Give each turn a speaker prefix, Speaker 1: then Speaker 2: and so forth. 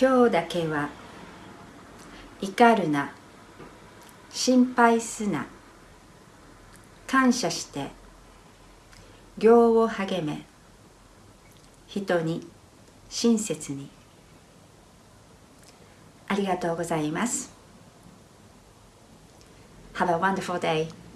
Speaker 1: 今日だけは怒るな心配すな感謝して行を励め人に親切に。ありがとうございます。Have a wonderful day.